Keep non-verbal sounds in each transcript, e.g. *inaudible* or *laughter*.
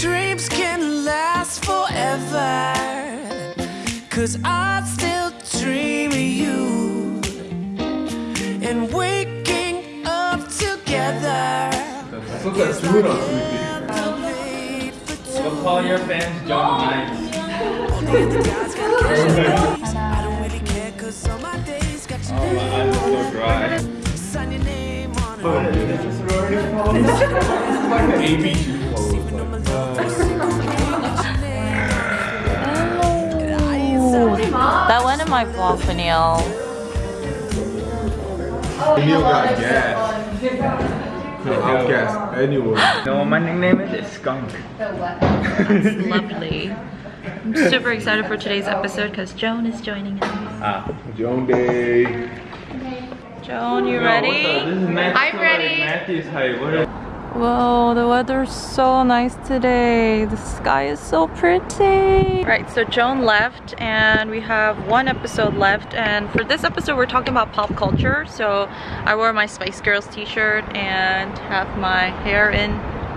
Dreams can last forever Cause I still dream of you. And waking up together. That's so Is the Paul Your fans, John Knight. *laughs* cause all my days got your Oh, my eyes are so dry. sign your name on it. Oh, this is sorority photos. It's like an ABC photo. That went in my vlog video. Neil got gas. Could outcast anyone. You know my nickname is? It's Skunk. Lovely. I'm super excited for today's episode because Joan is joining us. Ah. Joan Day. Joan, you Yo, ready? what's up? This is Matthew. I'm ready. Matthew's height. What is Whoa, the weather's so nice today. The sky is so pretty. Right, so Joan left and we have one episode left. And for this episode, we're talking about pop culture. So I wore my Spice Girls t-shirt and have my hair in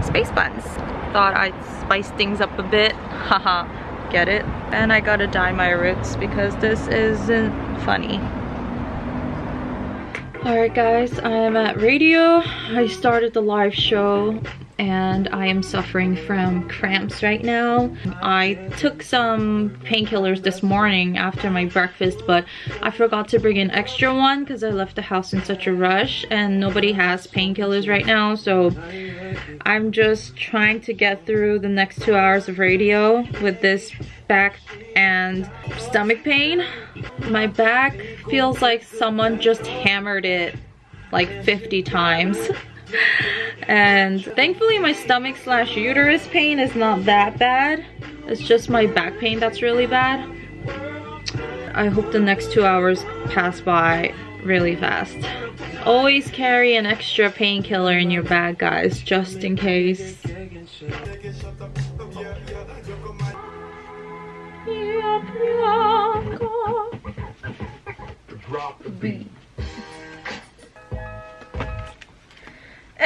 space buns. Thought I'd spice things up a bit. *laughs* Haha, get it? And I gotta dye my roots because this isn't funny. Alright guys, I am at radio. I started the live show and I am suffering from cramps right now. I took some painkillers this morning after my breakfast but I forgot to bring an extra one because I left the house in such a rush and nobody has painkillers right now so I'm just trying to get through the next two hours of radio with this back and stomach pain. My back feels like someone just hammered it like 50 times. *laughs* and thankfully my stomach slash uterus pain is not that bad. It's just my back pain that's really bad. I hope the next two hours pass by really fast. Always carry an extra painkiller in your bag, guys, just in case.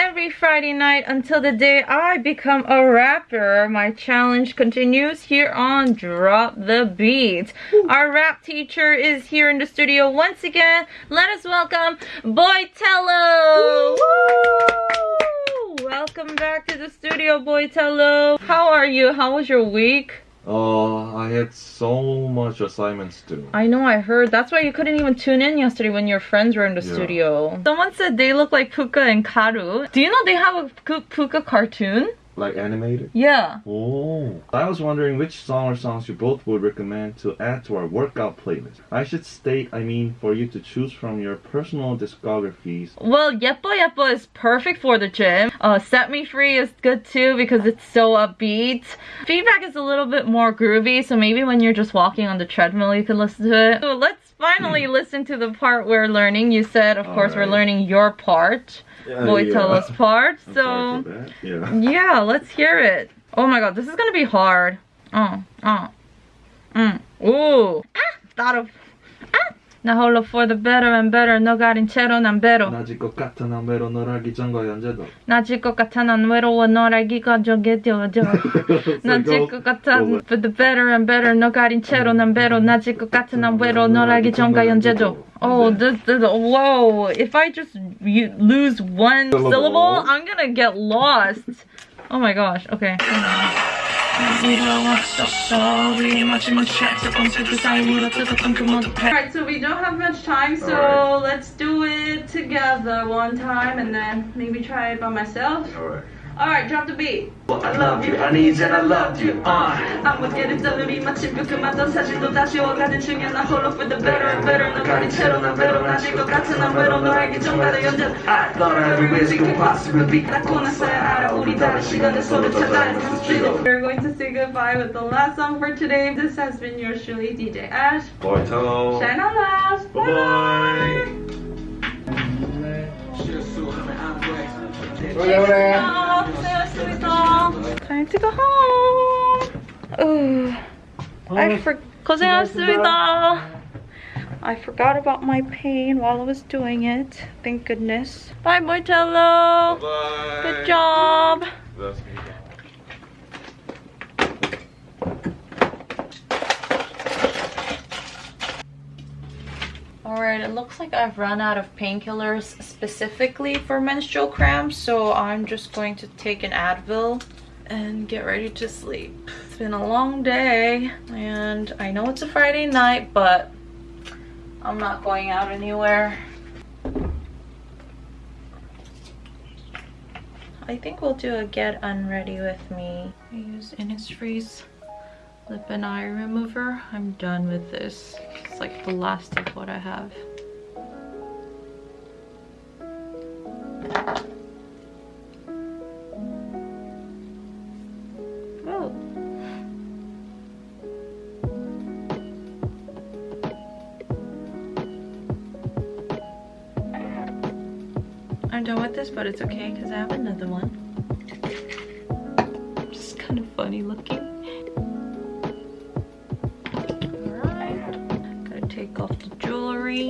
Every Friday night until the day I become a rapper, my challenge continues here on Drop the Beat. Our rap teacher is here in the studio once again. Let us welcome Boytello! Woo! Welcome back to the studio, Boytello. How are you? How was your week? Uh, I had so much assignments to do. I know, I heard. That's why you couldn't even tune in yesterday when your friends were in the Yeah. studio. Someone said they look like Puka and Karu. Do you know they have a Puka cartoon? Like animated? Yeah. Oh. I was wondering which song or songs you both would recommend to add to our workout playlist. I should state, I mean, for you to choose from your personal discographies. Well, Yepo Yepo is perfect for the gym. Uh, Set Me Free is good too because it's so upbeat. Feedback is a little bit more groovy, so maybe when you're just walking on the treadmill, you can listen to it. So let's finally listen to the part we're learning. You said, of course, we're learning your part. Yeah, Boytella's part. So. sorry for that. Yeah. Yeah, let's hear it. Oh my god, this is gonna be hard. Oh, oh. Mm. Ooh. Ah, thought of. Ah. 나 홀로 for the better and better 너 가린 채로 난 배로 나질 것 같은 남배로 너라기 전과 현재도. 나질 것 같아 난 외로워 널 알기가 저게 되어져 나질 것 같아 for the better and better 너 가린 채로 난 배로 나질 것 같아 난 외로워 널 알기 전과 현재도 Oh, this, this, whoa. If I just you, lose one Syllable. syllable, I'm gonna get lost. Oh my gosh, okay. Alright, so we don't have much time, so Alright. let's do it together one time and then maybe try it by myself. Alright. Alright, drop the beat. I love you, I need you and I love you. Uh. I'm odkiedyś zalubimy Ciebie, ma to zaś do dasz i ograniczenia na holo the better and better. Na karicero, na vero, na jego pracę, na mero, no jak ciągle dają dziel. I thought everywhere she could possibly be. Na kona se ara uri dare și gane solo ce dare. We're going to say goodbye with the last song for today. This has been your truly DJ Ash. Boy Tone. Shine on love. Bye bye. bye. Time to go home. Ooh. I for 고생하셨습니다. I forgot about my pain while I was doing it. Thank goodness. Bye, Martello. Bye. Good job. Like I've run out of painkillers specifically for menstrual cramps, so I'm just going to take an Advil and get ready to sleep. It's been a long day, and I know it's a Friday night, but I'm not going out anywhere. I think we'll do a get unready with me. I use Innisfree's lip and eye remover. I'm done with this. It's like the last of what I have. I'm done with this, but it's okay because I have another one. Just kind of funny looking. Alright, gotta take off the jewelry.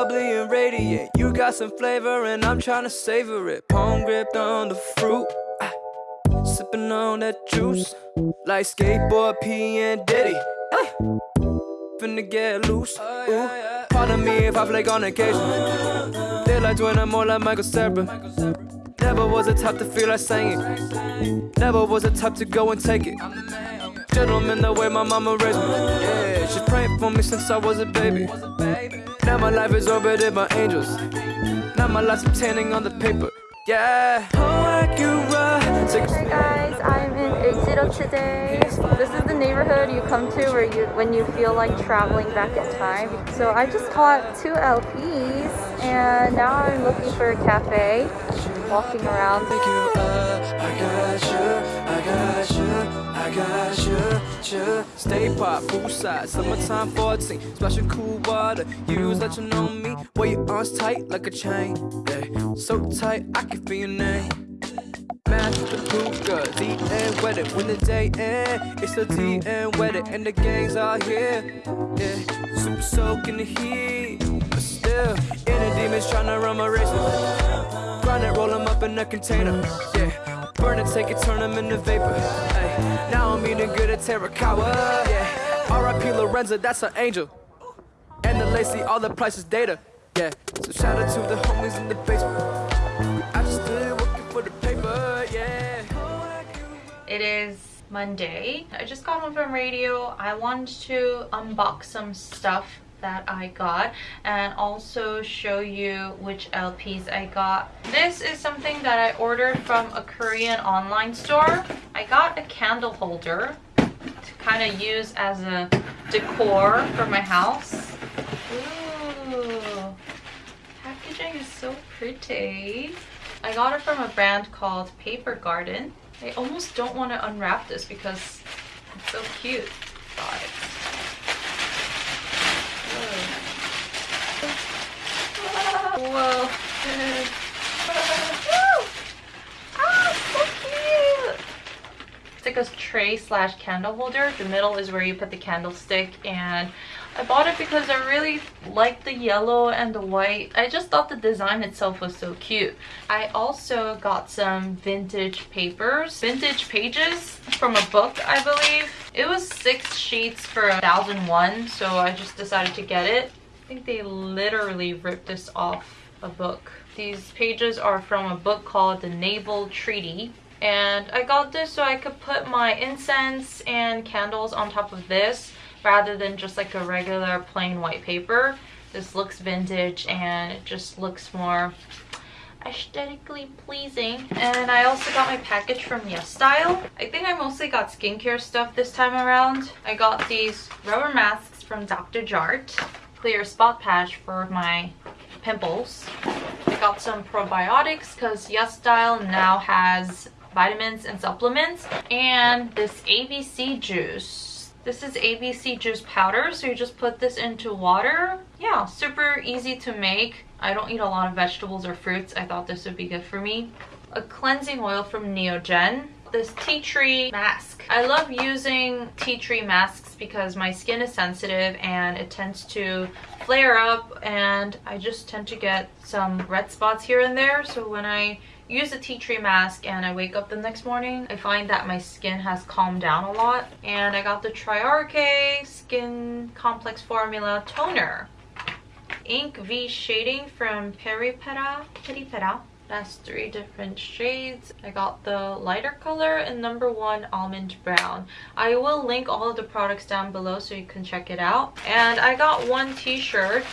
Bubbly and radiant. You got some flavor, and I'm trying to savor it. Palm gripped on the fruit, ah, sipping on that juice. Like skateboard P and Diddy. Ay. Finna get loose. Ooh. Pardon me if I flake on occasion. Feel like doing more like Michael Cera. Never was the type to feel like singing. Never was the type to go and take it. Gentleman, the way my mama raised me. Yeah, she's praying for me since I was a baby. Now my life is orbited by angels. Now my life's obtaining on the paper. Yeah. Hey guys, I'm in Exito today. This is the neighborhood you come to where you when you feel like traveling back in time. So I just caught two LPs and now I'm looking for a cafe. Walking around. Uh, I got you. You. Stay pop, poolside, summertime 14. Splashing cool water. You let you know me. Wear your arms tight like a chain. Yeah. So tight, I can feel your name. Match the hookah, D and wedded. When the day end, it's a D and wedded, and the gangs are here. Yeah, super soaking the heat, but still, inner demons tryna run my race. Grind it, roll them up in a container. Yeah, burn it, take it, turn them into vapor. Ay, now I'm eating good at Terracotta. Yeah, R.I.P. Lorenza, that's an angel. And the Lacey, all the prices data. Yeah, so shout out to the homies in the basement. I just still working for the paper, yeah. It is Monday. I just got home from radio. I wanted to unbox some stuff that I got and also show you which LPs I got. This is something that I ordered from a Korean online store. I got a candle holder to kind of use as a decor for my house. Ooh, packaging is so pretty. I got it from a brand called Paper Garden. I almost don't want to unwrap this because it's so cute. Whoa. *laughs* ah, so cute. It's like a tray slash candle holder. The middle is where you put the candlestick and I bought it because I really like the yellow and the white. I just thought the design itself was so cute. I also got some vintage papers, vintage pages from a book, I believe. It was six sheets for a thousand one, so I just decided to get it. I think they literally ripped this off a book. These pages are from a book called The Naval Treaty. And I got this so I could put my incense and candles on top of this rather than just like a regular plain white paper. this looks vintage and it just looks more aesthetically pleasing and i also got my package from yes style i think i mostly got skincare stuff this time around i got these rubber masks from dr jart clear spot patch for my pimples i got some probiotics because yes style now has vitamins and supplements and this abc juice this is ABC juice powder, so you just put this into water. Yeah, super easy to make. I don't eat a lot of vegetables or fruits. I thought this would be good for me. A cleansing oil from Neogen. This tea tree mask. I love using tea tree masks because my skin is sensitive and it tends to flare up and I just tend to get some red spots here and there. So when I use a tea tree mask and I wake up the next morning, I find that my skin has calmed down a lot. And I got the Triarche Skin Complex Formula Toner. Ink V Shading from Peripera. Peripera. That's three different shades. I got the lighter color and number one almond brown. I will link all of the products down below so you can check it out. And I got one t-shirt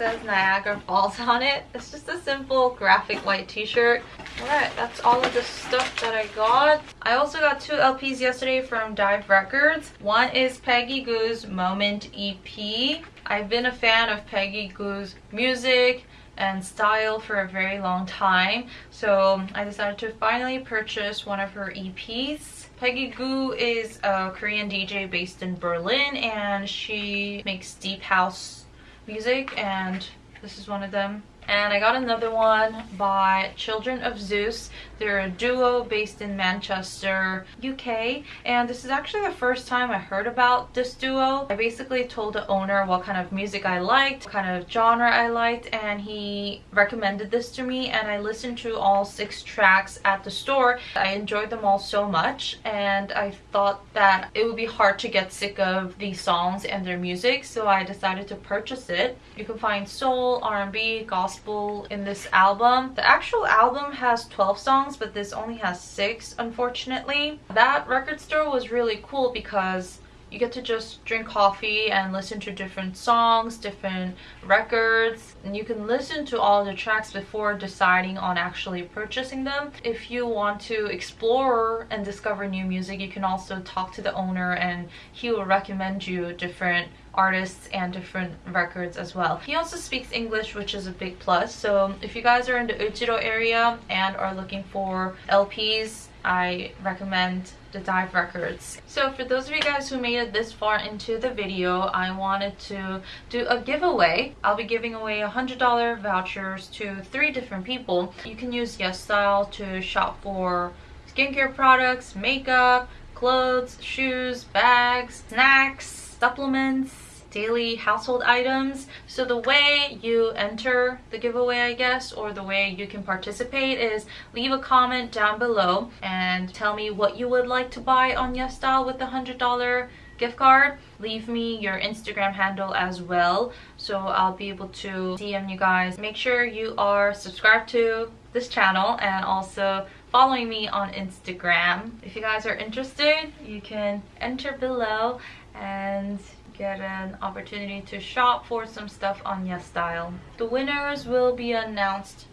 says Niagara Falls *laughs* on it. It's just a simple graphic white t-shirt. Alright, that's all of the stuff that I got. I also got two LPs yesterday from Dive Records. One is Peggy Gou's Moment EP. I've been a fan of Peggy Gou's music and style for a very long time. So I decided to finally purchase one of her EPs. Peggy Gou is a Korean DJ based in Berlin and she makes deep house music and this is one of them and I got another one by Children of Zeus. They're a duo based in Manchester, UK, and this is actually the first time I heard about this duo. I basically told the owner what kind of music I liked, what kind of genre I liked, and he recommended this to me and I listened to all six tracks at the store. I enjoyed them all so much and I thought that it would be hard to get sick of these songs and their music, so I decided to purchase it. You can find soul, R&B, gospel, gospel in this album. The actual album has 12 songs, but this only has 6, unfortunately. That record store was really cool because you get to just drink coffee and listen to different songs, different records, and you can listen to all the tracks before deciding on actually purchasing them. If you want to explore and discover new music, you can also talk to the owner and he will recommend you different artists and different records as well. He also speaks English, which is a big plus. So if you guys are in the Euljiro area and are looking for LPs, I recommend the Dive Records. So for those of you guys who made it this far into the video, I wanted to do a giveaway. I'll be giving away $100 vouchers to three different people. You can use Yes Style to shop for skincare products, makeup, clothes, shoes, bags, snacks, supplements, daily household items. So the way you enter the giveaway, I guess, or the way you can participate is leave a comment down below and tell me what you would like to buy on YesStyle with the $100 gift card. Leave me your Instagram handle as well so I'll be able to DM you guys. Make sure you are subscribed to this channel and also following me on Instagram. If you guys are interested, you can enter below and get an opportunity to shop for some stuff on YesStyle. The winners will be announced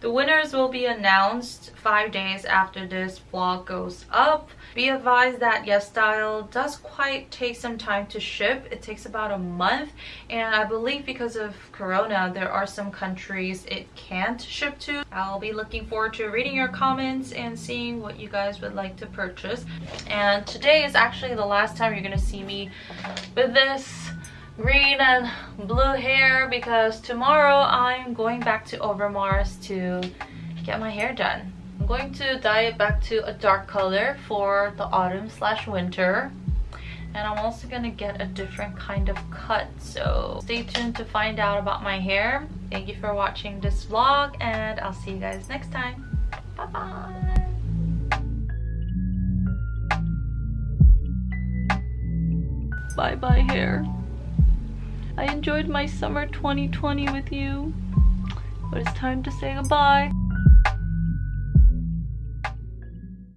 The winners will be announced five days after this vlog goes up. Be advised that YesStyle does quite take some time to ship. It takes about a month and I believe because of Corona there are some countries it can't ship to. I'll be looking forward to reading your comments and seeing what you guys would like to purchase. And today is actually the last time you're gonna see me with this green and blue hair because tomorrow I'm going back to Overmars to get my hair done. Going to dye it back to a dark color for the autumn slash winter and I'm also gonna get a different kind of cut so stay tuned to find out about my hair. Thank you for watching this vlog and I'll see you guys next time. Bye bye! Bye bye hair. I enjoyed my summer 2020 with you, but it's time to say goodbye.